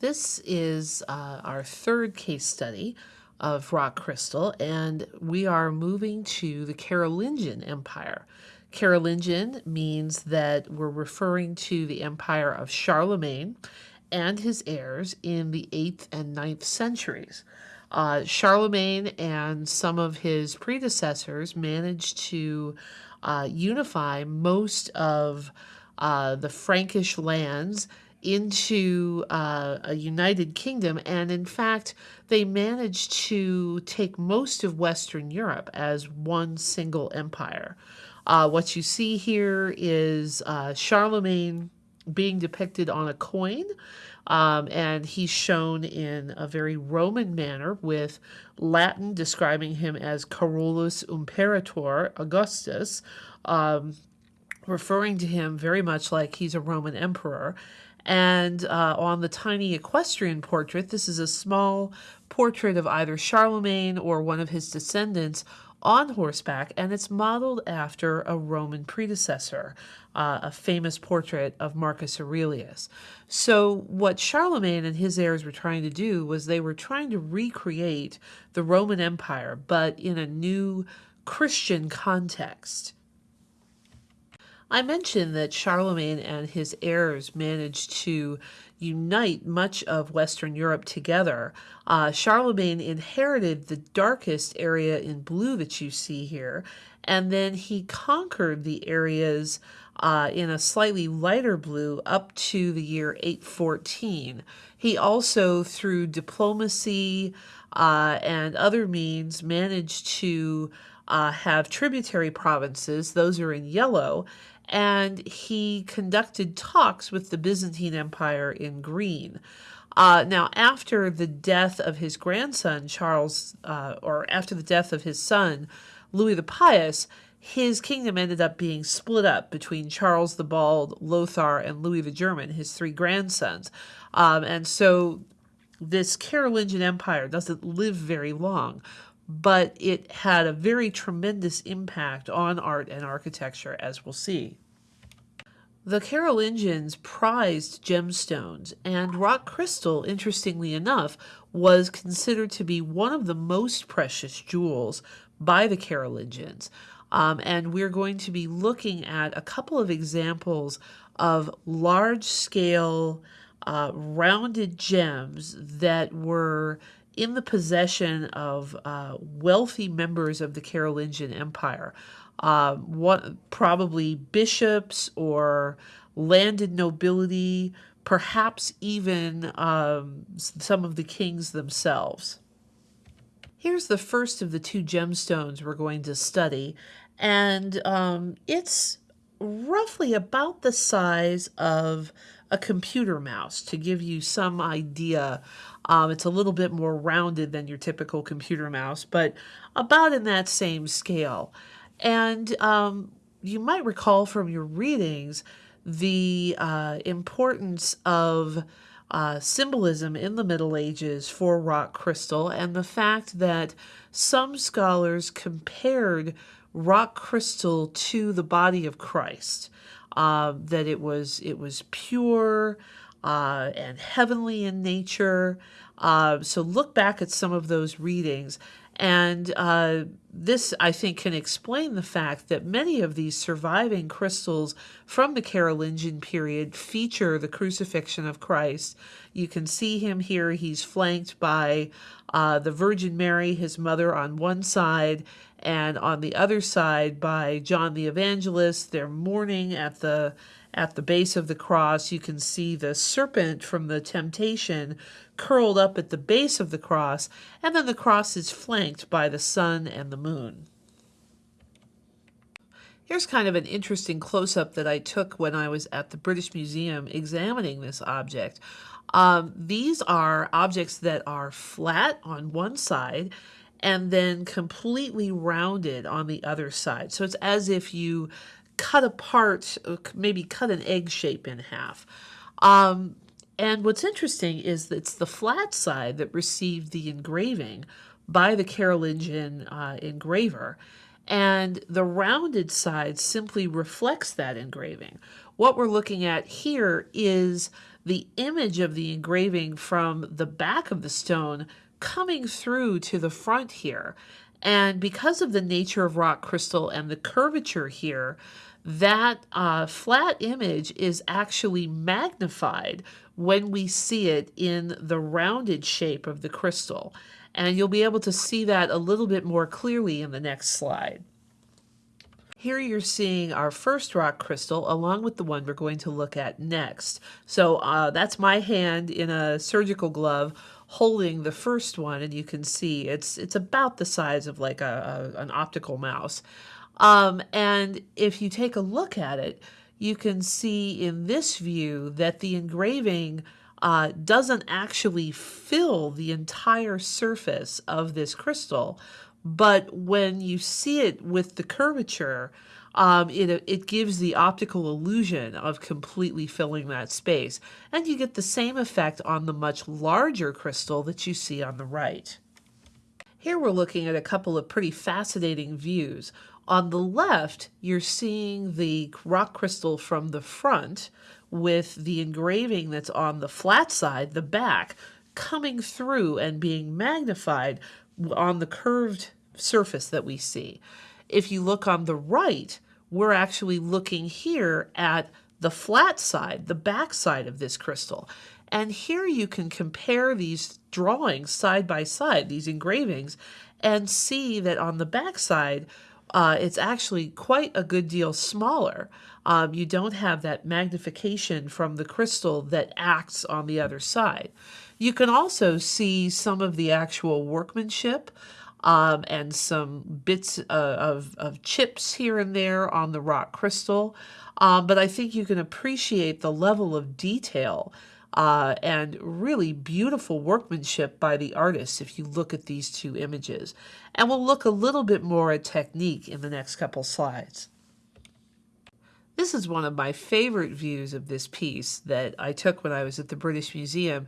This is uh, our third case study of rock crystal, and we are moving to the Carolingian Empire. Carolingian means that we're referring to the empire of Charlemagne and his heirs in the 8th and 9th centuries. Uh, Charlemagne and some of his predecessors managed to uh, unify most of uh, the Frankish lands into uh, a united kingdom. And in fact, they managed to take most of Western Europe as one single empire. Uh, what you see here is uh, Charlemagne being depicted on a coin. Um, and he's shown in a very Roman manner with Latin describing him as Carolus Imperator Augustus, um, referring to him very much like he's a Roman emperor. And uh, on the tiny equestrian portrait, this is a small portrait of either Charlemagne or one of his descendants on horseback, and it's modeled after a Roman predecessor, uh, a famous portrait of Marcus Aurelius. So, what Charlemagne and his heirs were trying to do was they were trying to recreate the Roman Empire, but in a new Christian context. I mentioned that Charlemagne and his heirs managed to unite much of Western Europe together. Uh, Charlemagne inherited the darkest area in blue that you see here, and then he conquered the areas uh, in a slightly lighter blue up to the year 814. He also, through diplomacy uh, and other means, managed to uh, have tributary provinces, those are in yellow, and he conducted talks with the Byzantine Empire in green. Uh, now, after the death of his grandson, Charles, uh, or after the death of his son, Louis the Pious, his kingdom ended up being split up between Charles the Bald, Lothar, and Louis the German, his three grandsons. Um, and so this Carolingian Empire doesn't live very long but it had a very tremendous impact on art and architecture, as we'll see. The Carolingians prized gemstones, and rock crystal, interestingly enough, was considered to be one of the most precious jewels by the Carolingians. Um, and we're going to be looking at a couple of examples of large scale uh, rounded gems that were in the possession of uh, wealthy members of the Carolingian Empire. Uh, what, probably bishops or landed nobility, perhaps even um, some of the kings themselves. Here's the first of the two gemstones we're going to study, and um, it's roughly about the size of a computer mouse to give you some idea. Um, it's a little bit more rounded than your typical computer mouse, but about in that same scale. And um, you might recall from your readings the uh, importance of uh, symbolism in the Middle Ages for rock crystal and the fact that some scholars compared rock crystal to the body of Christ uh, that it was it was pure uh, and heavenly in nature. Uh, so look back at some of those readings, and uh, this I think can explain the fact that many of these surviving crystals from the Carolingian period feature the crucifixion of Christ. You can see him here; he's flanked by uh, the Virgin Mary, his mother, on one side, and on the other side by John the Evangelist. They're mourning at the at the base of the cross. You can see the serpent from the temptation curled up at the base of the cross, and then the cross is flanked by the sun and the moon. Here's kind of an interesting close-up that I took when I was at the British Museum examining this object. Um, these are objects that are flat on one side and then completely rounded on the other side. So it's as if you cut apart, uh, maybe cut an egg shape in half. Um, and what's interesting is that it's the flat side that received the engraving by the Carolingian uh, engraver, and the rounded side simply reflects that engraving. What we're looking at here is the image of the engraving from the back of the stone coming through to the front here. And because of the nature of rock crystal and the curvature here, that uh, flat image is actually magnified when we see it in the rounded shape of the crystal. And you'll be able to see that a little bit more clearly in the next slide. Here you're seeing our first rock crystal along with the one we're going to look at next. So uh, that's my hand in a surgical glove holding the first one and you can see it's it's about the size of like a, a an optical mouse. Um, and if you take a look at it, you can see in this view that the engraving uh, doesn't actually fill the entire surface of this crystal, but when you see it with the curvature, um, it, it gives the optical illusion of completely filling that space. And you get the same effect on the much larger crystal that you see on the right. Here we're looking at a couple of pretty fascinating views. On the left, you're seeing the rock crystal from the front with the engraving that's on the flat side, the back, coming through and being magnified on the curved surface that we see. If you look on the right, we're actually looking here at the flat side, the back side of this crystal. And here you can compare these drawings side by side, these engravings, and see that on the back side, uh, it's actually quite a good deal smaller. Um, you don't have that magnification from the crystal that acts on the other side. You can also see some of the actual workmanship um, and some bits uh, of, of chips here and there on the rock crystal. Um, but I think you can appreciate the level of detail uh, and really beautiful workmanship by the artist if you look at these two images. And we'll look a little bit more at technique in the next couple slides. This is one of my favorite views of this piece that I took when I was at the British Museum.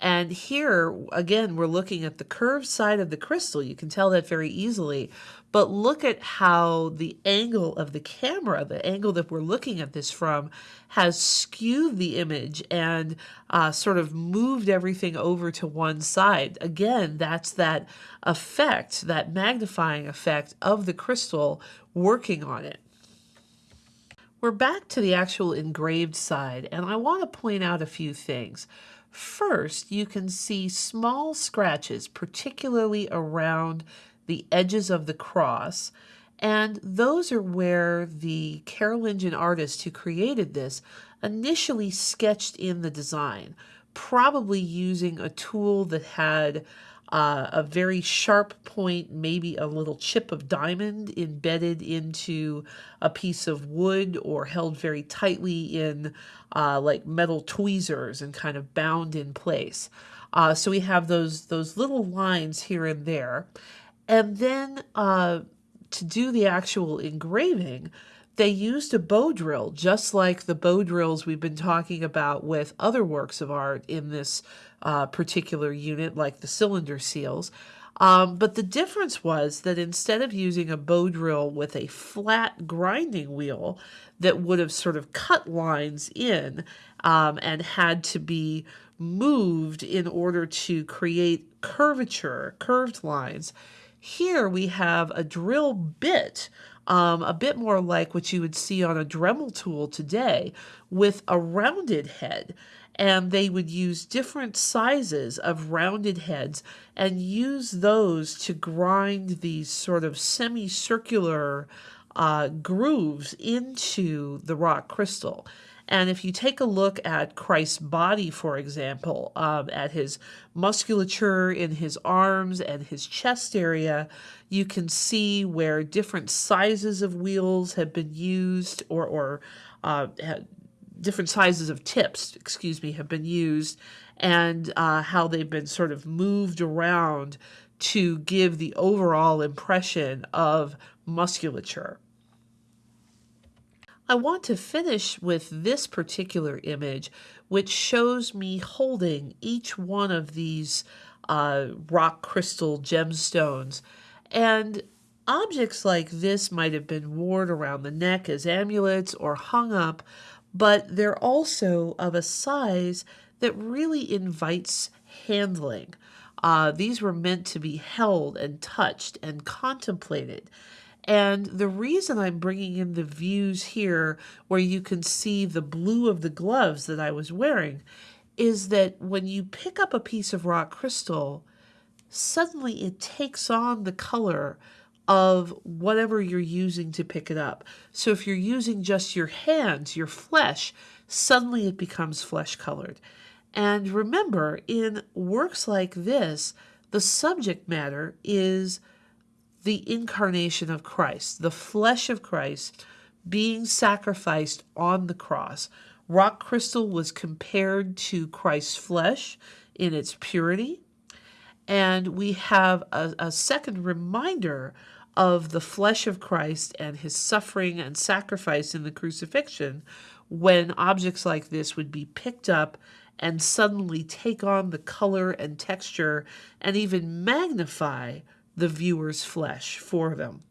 And here, again, we're looking at the curved side of the crystal. You can tell that very easily. But look at how the angle of the camera, the angle that we're looking at this from, has skewed the image and uh, sort of moved everything over to one side. Again, that's that effect, that magnifying effect of the crystal working on it. We're back to the actual engraved side, and I want to point out a few things. First, you can see small scratches, particularly around the edges of the cross, and those are where the Carolingian artist who created this initially sketched in the design, probably using a tool that had uh, a very sharp point, maybe a little chip of diamond embedded into a piece of wood or held very tightly in uh, like metal tweezers and kind of bound in place. Uh, so we have those those little lines here and there. And then uh, to do the actual engraving, they used a bow drill, just like the bow drills we've been talking about with other works of art in this uh, particular unit, like the cylinder seals. Um, but the difference was that instead of using a bow drill with a flat grinding wheel that would have sort of cut lines in um, and had to be moved in order to create curvature, curved lines, here we have a drill bit um, a bit more like what you would see on a Dremel tool today with a rounded head and they would use different sizes of rounded heads and use those to grind these sort of semicircular uh, grooves into the rock crystal. And if you take a look at Christ's body, for example, um, at his musculature in his arms and his chest area, you can see where different sizes of wheels have been used or, or uh, different sizes of tips, excuse me, have been used and uh, how they've been sort of moved around to give the overall impression of musculature. I want to finish with this particular image, which shows me holding each one of these uh, rock crystal gemstones. And objects like this might have been worn around the neck as amulets or hung up but they're also of a size that really invites handling. Uh, these were meant to be held and touched and contemplated. And the reason I'm bringing in the views here where you can see the blue of the gloves that I was wearing is that when you pick up a piece of rock crystal, suddenly it takes on the color of whatever you're using to pick it up. So if you're using just your hands, your flesh, suddenly it becomes flesh colored. And remember, in works like this, the subject matter is the incarnation of Christ, the flesh of Christ being sacrificed on the cross. Rock crystal was compared to Christ's flesh in its purity. And we have a, a second reminder of the flesh of Christ and his suffering and sacrifice in the crucifixion when objects like this would be picked up and suddenly take on the color and texture and even magnify the viewer's flesh for them.